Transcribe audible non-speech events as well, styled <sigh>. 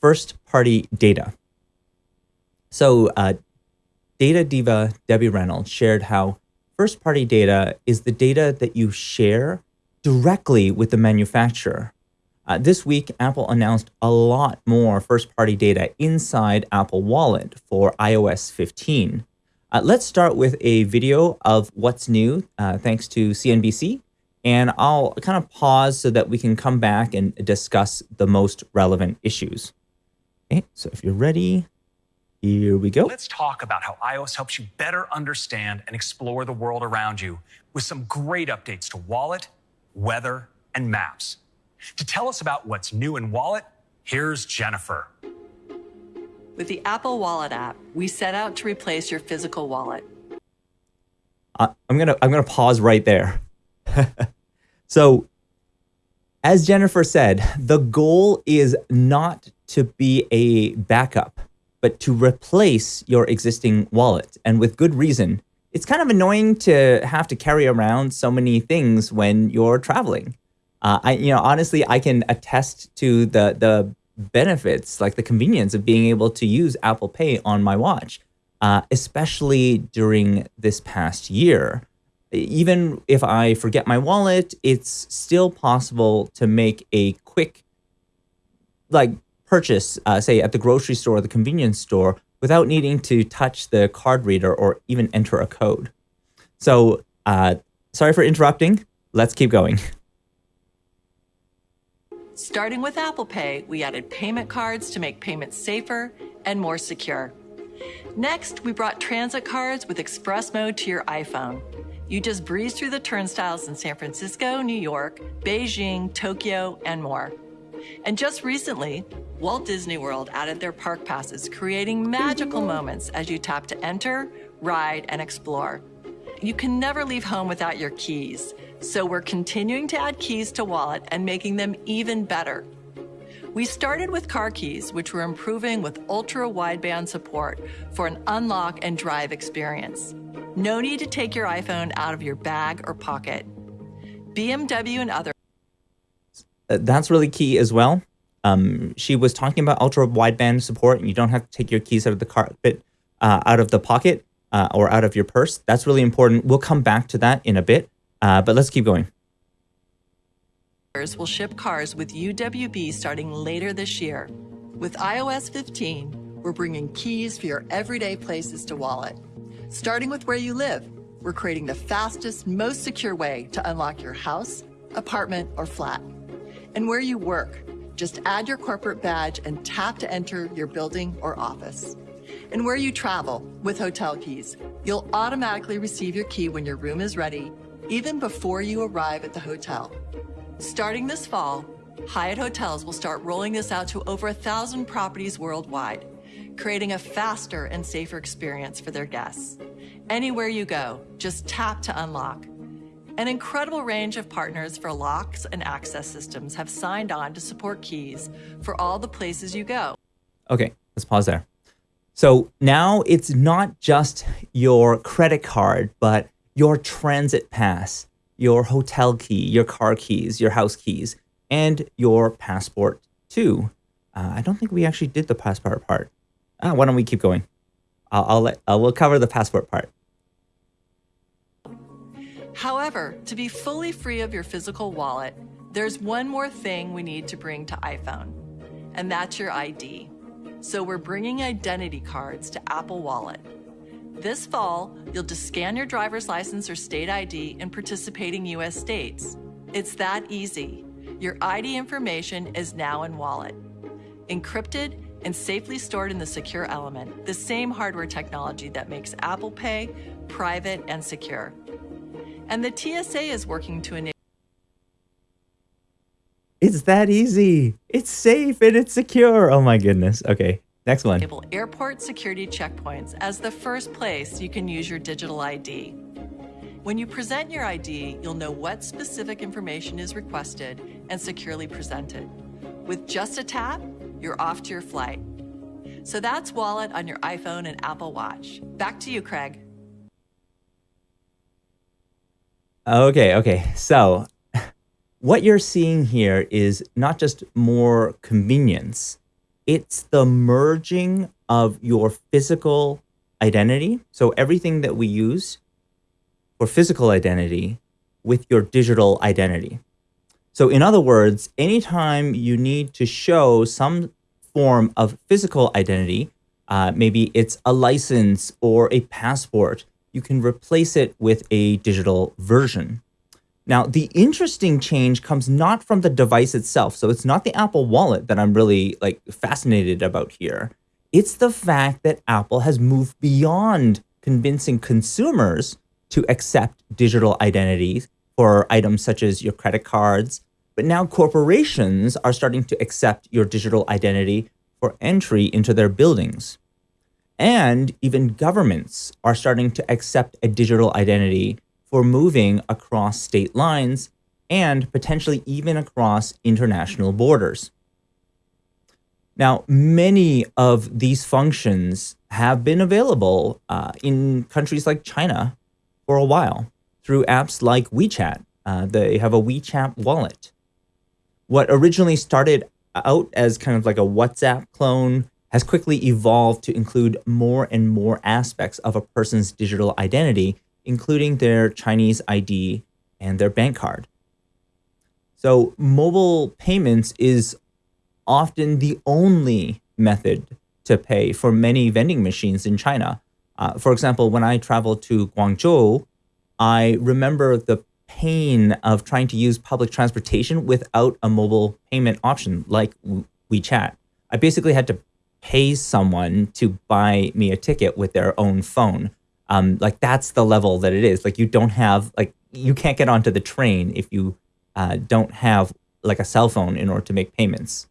first-party data. So, uh, data diva Debbie Reynolds shared how first-party data is the data that you share directly with the manufacturer. Uh, this week, Apple announced a lot more first-party data inside Apple Wallet for iOS 15. Uh, let's start with a video of what's new, uh, thanks to CNBC, and I'll kind of pause so that we can come back and discuss the most relevant issues. Okay, so if you're ready, here we go. Let's talk about how iOS helps you better understand and explore the world around you with some great updates to Wallet, Weather, and Maps. To tell us about what's new in Wallet, here's Jennifer. With the Apple Wallet app, we set out to replace your physical wallet. Uh, I'm gonna I'm gonna pause right there. <laughs> so, as Jennifer said, the goal is not to be a backup, but to replace your existing wallet, and with good reason. It's kind of annoying to have to carry around so many things when you're traveling. Uh, I, you know, honestly, I can attest to the the benefits, like the convenience of being able to use Apple Pay on my watch, uh, especially during this past year. Even if I forget my wallet, it's still possible to make a quick, like, purchase, uh, say, at the grocery store or the convenience store without needing to touch the card reader or even enter a code. So, uh, sorry for interrupting. Let's keep going. <laughs> Starting with Apple Pay, we added payment cards to make payments safer and more secure. Next, we brought transit cards with express mode to your iPhone. You just breeze through the turnstiles in San Francisco, New York, Beijing, Tokyo, and more. And just recently, Walt Disney World added their park passes, creating magical moments as you tap to enter, ride, and explore. You can never leave home without your keys. So we're continuing to add keys to Wallet and making them even better. We started with car keys, which we're improving with ultra wideband support for an unlock and drive experience. No need to take your iPhone out of your bag or pocket. BMW and other. Uh, that's really key as well. Um, she was talking about ultra wideband support, and you don't have to take your keys out of the carpet, uh, out of the pocket, uh, or out of your purse. That's really important. We'll come back to that in a bit. Uh, but let's keep going. Will ship cars with UWB starting later this year. With iOS 15, we're bringing keys for your everyday places to Wallet. Starting with where you live, we're creating the fastest, most secure way to unlock your house, apartment, or flat. And where you work, just add your corporate badge and tap to enter your building or office. And where you travel with hotel keys, you'll automatically receive your key when your room is ready even before you arrive at the hotel. Starting this fall, Hyatt Hotels will start rolling this out to over a thousand properties worldwide, creating a faster and safer experience for their guests. Anywhere you go, just tap to unlock. An incredible range of partners for locks and access systems have signed on to support keys for all the places you go. Okay, let's pause there. So now it's not just your credit card, but your transit pass, your hotel key, your car keys, your house keys, and your passport too. Uh, I don't think we actually did the passport part. Uh, why don't we keep going? I'll, I'll let uh, we'll cover the passport part. However, to be fully free of your physical wallet, there's one more thing we need to bring to iPhone, and that's your ID. So we're bringing identity cards to Apple Wallet. This fall, you'll just scan your driver's license or state ID in participating U.S. states. It's that easy. Your ID information is now in Wallet. Encrypted and safely stored in the secure element, the same hardware technology that makes Apple Pay private and secure. And the TSA is working to enable it's that easy. It's safe and it's secure. Oh my goodness. Okay. Next one. Enable airport security checkpoints as the first place you can use your digital ID. When you present your ID, you'll know what specific information is requested and securely presented. With just a tap, you're off to your flight. So that's Wallet on your iPhone and Apple Watch. Back to you, Craig. Okay, okay. So <laughs> what you're seeing here is not just more convenience, It's the merging of your physical identity. So everything that we use for physical identity with your digital identity. So, in other words, anytime you need to show some form of physical identity, uh, maybe it's a license or a passport, you can replace it with a digital version. Now, the interesting change comes not from the device itself. So, it's not the Apple Wallet that I'm really like fascinated about here. It's the fact that Apple has moved beyond convincing consumers to accept digital identities for items such as your credit cards. But now corporations are starting to accept your digital identity for entry into their buildings. And even governments are starting to accept a digital identity for moving across state lines and potentially even across international borders. Now, many of these functions have been available uh, in countries like China for a while through apps like WeChat. Uh, they have a WeChat wallet. What originally started out as kind of like a WhatsApp clone has quickly evolved to include more and more aspects of a person's digital identity, including their Chinese ID and their bank card. So, mobile payments is often the only method to pay for many vending machines in China. Uh, for example, when I traveled to Guangzhou, I remember the pain of trying to use public transportation without a mobile payment option like WeChat. I basically had to pay someone to buy me a ticket with their own phone. Um, like that's the level that it is. Like you don't have like you can't get onto the train if you uh, don't have like a cell phone in order to make payments.